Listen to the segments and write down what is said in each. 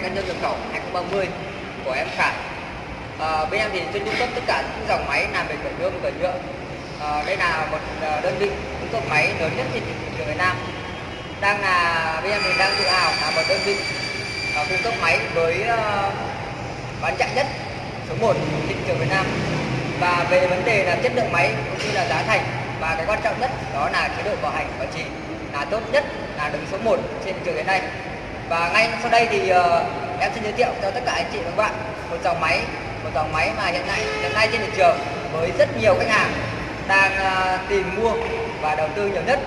máy cân đơn nhập khẩu 2030 của em Khải. À, bên em thì chuyên cung cấp tất cả những dòng máy làm về cởi nhôm cởi nhựa. À, đây là một ờ, đơn vị cung cấp máy lớn nhất trên thị trường Việt Nam. Đang là bên em thì đang tự hào là một đơn vị à, cung cấp máy với à, bán chạy nhất số 1 trên thị trường Việt Nam. Và về vấn đề là chất lượng máy cũng như là giá thành và cái quan trọng nhất đó là chế độ bảo hành bảo trì là tốt nhất là đứng số 1 trên thị trường hiện nay và ngay sau đây thì uh, em xin giới thiệu cho tất cả anh chị và các bạn một dòng máy một dòng máy mà hiện nay hiện nay trên thị trường với rất nhiều khách hàng đang uh, tìm mua và đầu tư nhiều nhất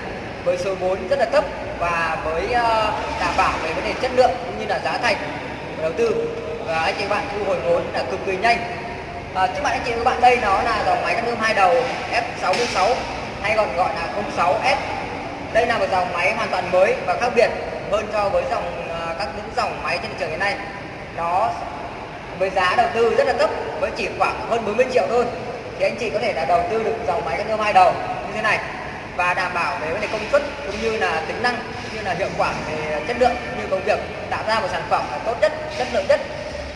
với số vốn rất là thấp và với uh, đảm bảo về vấn đề chất lượng cũng như là giá thành đầu tư. Và anh chị và bạn thu hồi vốn là cực kỳ nhanh. À, trước mặt anh chị và các bạn đây nó là dòng máy cắt nhôm hai đầu F66 hay còn gọi là 06S đây là một dòng máy hoàn toàn mới và khác biệt hơn so với dòng à, các những dòng máy trên thị trường hiện nay. Nó với giá đầu tư rất là thấp với chỉ khoảng hơn 40 triệu thôi. Thì anh chị có thể là đầu tư được dòng máy cắt nhôm hai đầu như thế này và đảm bảo về vấn đề công suất cũng như là tính năng cũng như là hiệu quả về chất lượng cũng như công việc tạo ra một sản phẩm là tốt nhất chất lượng nhất.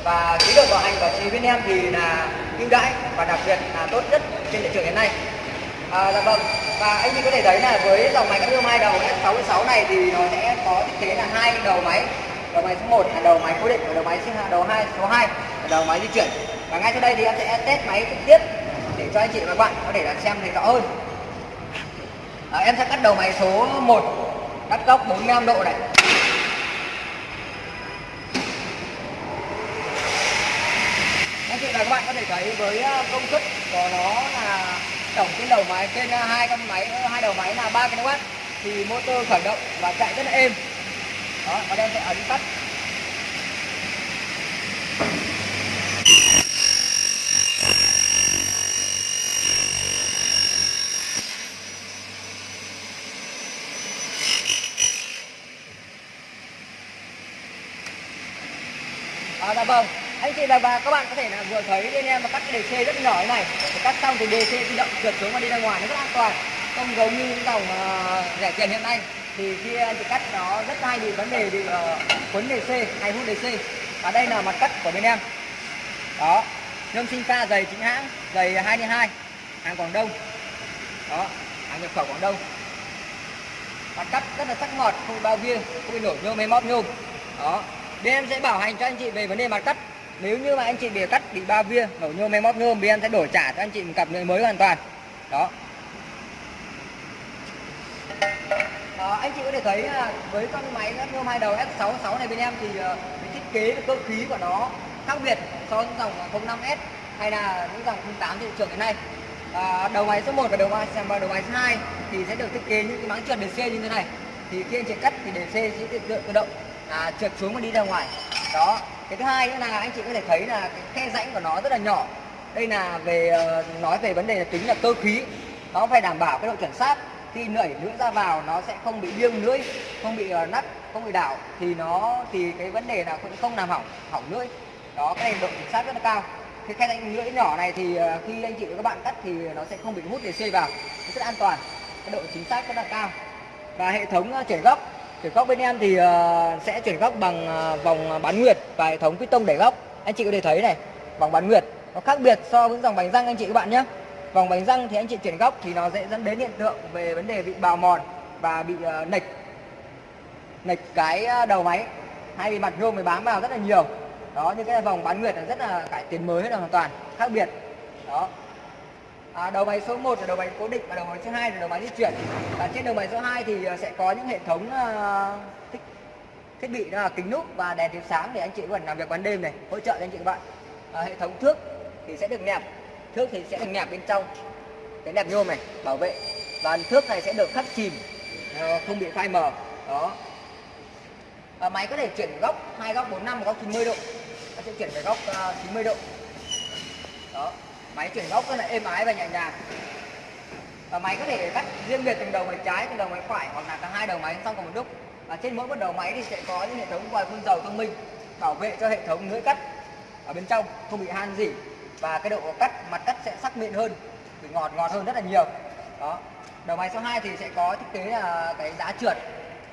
Và chế độ bảo hành bảo trì bên em thì là ưu đãi và đặc biệt là tốt nhất trên thị trường hiện nay. À, dạ vâng và anh chị có thể thấy là với dòng máy cắt nhôm hai đầu S66 này thì nó sẽ có thiết kế là hai đầu máy. Đầu máy số 1 là đầu máy cố định và đầu máy đầu hai số 2 là đầu máy di chuyển. Và ngay sau đây thì em sẽ test máy trực tiếp để cho anh chị và các bạn có thể là xem thấy rõ hơn. À, em sẽ cắt đầu máy số 1 cắt góc 45 độ này. Anh chị và các bạn có thể thấy với ờ, công suất của nó là tổng trên đầu máy trên hai con máy hai đầu máy là 3 kW thì motor khởi động và chạy rất là êm. Đó và đây sẽ ấn tắt. À, dạ vâng anh chị và, bà các bạn có thể là vừa thấy bên em và cắt cái DC rất nhỏ như này. Cắt xong thì DC tự động trượt xuống và đi ra ngoài nó rất an toàn. Không giống như những dòng uh, rẻ tiền hiện nay. Thì khi anh chị cắt nó rất hay bị vấn đề bị uh, quấn xe hay hút DC và đây là mặt cắt của bên em. Đó. Nhôm sinh pha dày chính hãng dày 22 hàng Quảng Đông. Đó hàng nhập khẩu Quảng Đông. Mặt cắt rất là sắc ngọt không bị bao viên không bị nổi nhôm hay móp nhôm. Đó. Bên em sẽ bảo hành cho anh chị về vấn đề mặt cắt nếu như mà anh chị bị cắt bị ba viên nổ nhôm hay móp nhôm bên em sẽ đổi trả cho anh chị một cặp nhựa mới hoàn toàn. Đó. À, anh chị có thể thấy là với con máy nhôm hai đầu S66 này bên em thì à, cái thiết kế và cơ khí của nó khác biệt so với dòng 05S hay là những dòng 08 thị trường hiện nay. À, đầu máy số 1 và đầu máy và đầu máy số 2 thì sẽ được thiết kế những cái máng trượt DC như thế này. Thì khi anh chị cắt thì DC sẽ tự, tự động à, trượt xuống và đi ra ngoài đó cái thứ hai nữa là anh chị có thể thấy là cái khe rãnh của nó rất là nhỏ. Đây là về ờ, nói về vấn đề là tính là cơ khí. Nó phải đảm bảo cái độ chuẩn xác. Khi nảy lưỡi ra vào nó sẽ không bị liêng lưỡi không bị uh, nắp không bị đảo thì nó thì cái vấn đề là cũng không làm hỏng hỏng lưỡi. Đó cái này độ chính xác rất là cao. Cái khe rãnh lưỡi nhỏ này thì ờ, khi anh chị và các bạn cắt thì nó sẽ không bị hút để xây vào. Nó rất an toàn. Cái độ chính xác rất là cao. Và hệ thống chảy chuyển góc chuyển góc bên em thì ờ, sẽ chuyển góc bằng ờ, vòng bán nguyệt và hệ thống piston đẩy góc. Anh chị có thể thấy này, vòng bán nguyệt nó khác biệt so với dòng bánh răng anh chị các bạn nhé. Vòng bánh răng thì anh chị chuyển góc thì nó sẽ dẫn đến hiện tượng về vấn đề bị bào mòn và bị ờ, nịch nịch cái đầu máy. Hay bị mặt nhôm mới bám vào rất là nhiều. Đó như cái vòng bán nguyệt là rất là cải tiến mới là hoàn toàn, khác biệt. Đó. À, đầu máy số 1 là đầu máy cố định và đầu máy số 2 là đầu máy di chuyển. Và trên đầu máy số 2 thì ờ, sẽ có những hệ thống uh, thiết, thiết bị đó là kính núp và đèn chiếu sáng để anh chị còn làm việc ban đêm này, hỗ trợ cho anh chị các bạn. À, hệ thống thước thì sẽ được nẹp, thước thì sẽ được nẹp bên trong cái nẹp nhôm này bảo vệ và thước này sẽ được khắc chìm ờ, không bị phai mờ. Đó. và máy có thể chuyển góc hai góc 45 góc 90 độ. Nó sẽ chuyển về góc 90 độ. Đó máy chuyển góc rất là êm ái và nhẹ nhàng. Và máy có thể cắt riêng biệt từng đầu máy trái, từng đầu máy phải hoặc là cả hai đầu máy xong cùng một lúc. Và trên mỗi một đầu máy thì sẽ có những hệ thống vòi phun dầu thông minh, bảo vệ cho hệ thống lưỡi cắt ở bên trong, không bị han gì. Và cái độ cắt, mặt cắt sẽ sắc mịn hơn vị ngọt ngọt hơn rất là nhiều. Đó. Đầu máy số 2 thì sẽ có thiết kế là cái giá trượt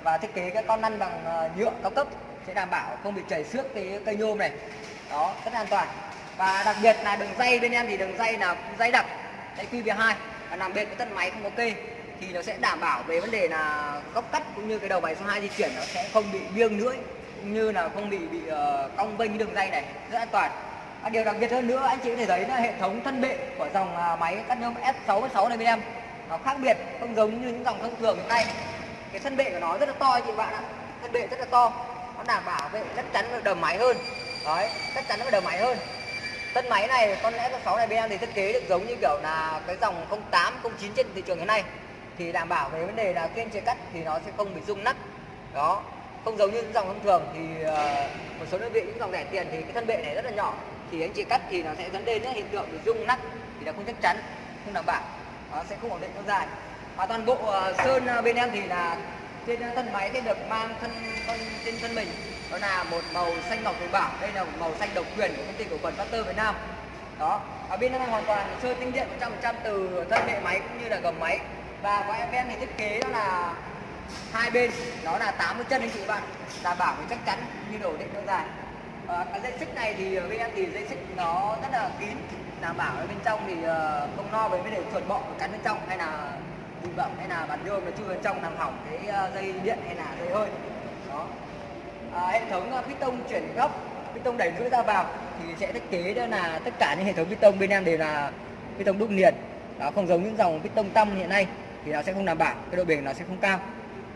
và thiết kế cái con lăn bằng ờ, nhựa cao cấp sẽ đảm bảo không bị chảy xước cái cây nhôm này. Đó, rất an toàn và đặc biệt là đường dây bên em thì đường dây là dây đặc dây QV2 và làm bên cái thân máy không có kê thì nó sẽ đảm bảo về vấn đề là góc cắt cũng như cái đầu máy số 2 di chuyển nó sẽ không bị nghiêng nữa cũng như là không bị bị uh, cong vênh cái đường dây này rất an toàn. Và điều đặc biệt hơn nữa anh chị có thể thấy là hệ thống thân bệ của dòng uh, máy cắt nhôm S66 này bên em nó khác biệt không giống như những dòng thông thường hiện nay. Cái thân bệ của nó rất là to chị bạn ạ. Thân bệ rất là to nó đảm bảo vệ chắc chắn về đầm máy hơn. Đấy chắc chắn về đầm máy hơn thân máy này con F6 này bên em thì thiết kế được giống như kiểu là cái dòng 08 09 trên thị trường hiện nay. Thì đảm bảo về vấn đề là khi em chia cắt thì nó sẽ không bị rung nắp đó. Không giống như những dòng thông thường thì uh, một số đơn vị những dòng rẻ tiền thì cái thân bệ này rất là nhỏ. Thì anh chị cắt thì nó sẽ dẫn đến những hiện tượng bị rung nắp thì nó không chắc chắn không đảm bảo. Nó sẽ không ổn định lâu dài. Và toàn bộ uh, sơn ờ, bên em thì là trên thân máy sẽ được mang thân thân trên thân mình đó là một màu xanh ngọc thủy bảo đây là một màu xanh độc quyền của công ty cổ phần Factor Việt Nam. Đó ở bên này hoàn toàn sơn tinh điện 100% từ thân hệ máy cũng như là gầm máy. Và của em thì thiết kế đó là hai bên đó là 80 chân anh chị bạn đảm bảo chắc chắn như đồ định lâu dài à, cái dây xích này thì bên em thì dây xích nó rất là kín đảm bảo ở bên trong thì ờ, không lo về vấn đề chuột bọ cắn bên trong hay là bụi bẩm hay là bàn nhôm nó chui bên trong làm hỏng cái ờ, dây điện hay là dây hơi. Đó à, hệ thống ờ, piston chuyển góc piston đẩy lưỡi ra vào thì sẽ thiết kế đó là tất cả những hệ thống piston bên em đều là piston đúc liền. Đó không giống những dòng piston tăm hiện nay thì nó sẽ không đảm bảo cái độ bền nó sẽ không cao.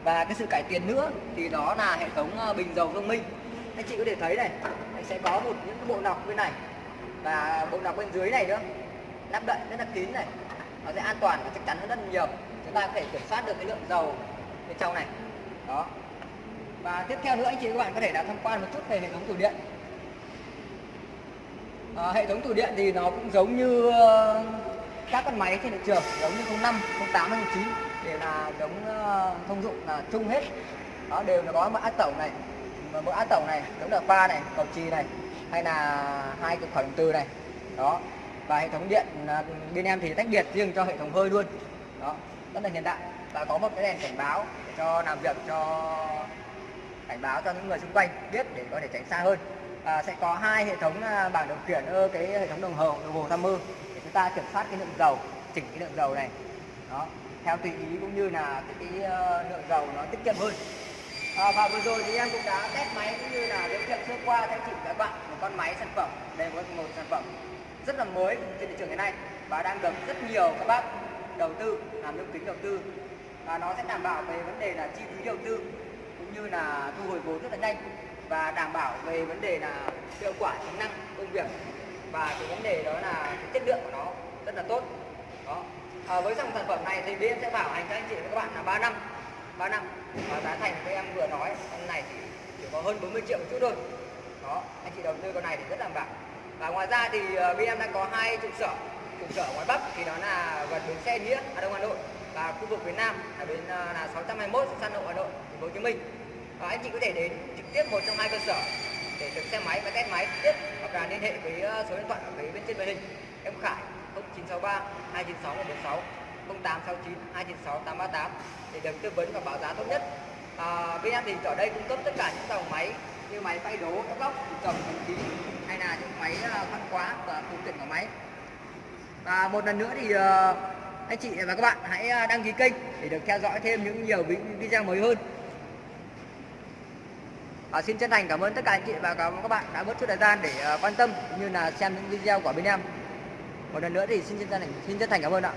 Và cái sự cải tiến nữa thì đó là hệ thống ờ, bình dầu thông minh. Anh chị có thể thấy này anh sẽ có một những bộ nọc bên này và bộ nọc bên dưới này nữa lắp đậy rất là kín này. Nó sẽ an toàn và chắc chắn hơn rất nhiều. Chúng ta có thể kiểm soát được cái lượng dầu bên trong này. Đó và tiếp theo nữa anh chị các bạn có thể đã tham quan một chút về hệ thống tủ điện. À, hệ thống tủ điện thì nó cũng giống như ờ, các con máy trên thị trường giống như 05, 08 09 đều là giống ờ, thông dụng là chung hết. Đó đều là có mã tổng này mã tổng này giống là pha này cầu chì này hay là hai cực khởi động từ này. Đó và hệ thống điện bên em thì tách biệt riêng cho hệ thống hơi luôn. Đó rất là hiện đại. Và có một cái đèn cảnh báo để cho làm việc cho cảnh báo cho những người xung quanh biết để có thể tránh xa hơn. À, sẽ có hai hệ thống à, bảng điều khiển ở cái hệ thống đồng hồ đồng hồ tham mưu để chúng ta kiểm soát cái lượng dầu chỉnh cái lượng dầu này. Đó theo tùy ý cũng như là cái, cái ờ, lượng dầu nó tiết kiệm hơn. À, và vừa rồi thì em cũng đã test máy cũng như là giới thiệu sơ qua cho anh chị các bạn một con máy sản phẩm đây là một sản phẩm rất là mới trên thị trường hiện nay và đang được rất nhiều các bác đầu tư làm lương kính đầu tư. Và nó sẽ đảm bảo về vấn đề là chi phí đầu tư cũng như là thu hồi vốn rất là nhanh và đảm bảo về vấn đề là hiệu quả tính năng công việc. Và cái vấn đề đó là cái chất lượng của nó rất là tốt. Đó. À, với dòng sản phẩm này thì bên sẽ bảo hành cho anh chị và các bạn là 3 năm 3 năm. Và giá thành các em vừa nói con này thì chỉ có hơn 40 triệu một chút thôi. Đó anh chị đầu tư con này thì rất đảm bảo và ngoài ra thì ờ, bên em đang có hai trụ sở. Trụ sở ngoài Bắc thì đó là gần bến xe Nghĩa Hà Đông Hà Nội. Và khu vực phía Nam ở bên là 621 ờ, San Lộ Hà Nội Thành phố Hồ Chí Minh và anh chị có thể đến trực tiếp một trong hai cơ sở để được xe máy và test máy trực tiếp hoặc là liên hệ với ờ, số điện thoại ở phía bên trên màn hình. Em Khải 0963 296 146 0869 296 838 để được tư vấn và báo giá tốt nhất. À, bên em thì ở đây cung cấp tất cả những dòng máy như máy phay đố các góc trồng phần khí hay là những máy ờ, khoan quá, và phụ kiện của máy. Và một lần nữa thì anh chị và các bạn hãy đăng ký kênh để được theo dõi thêm những nhiều video mới hơn à, xin chân thành cảm ơn tất cả anh chị và các bạn đã bớt chút thời gian để uh, quan tâm như là xem những video của bên em. Một lần nữa thì xin chân thành xin chân thành cảm ơn ạ.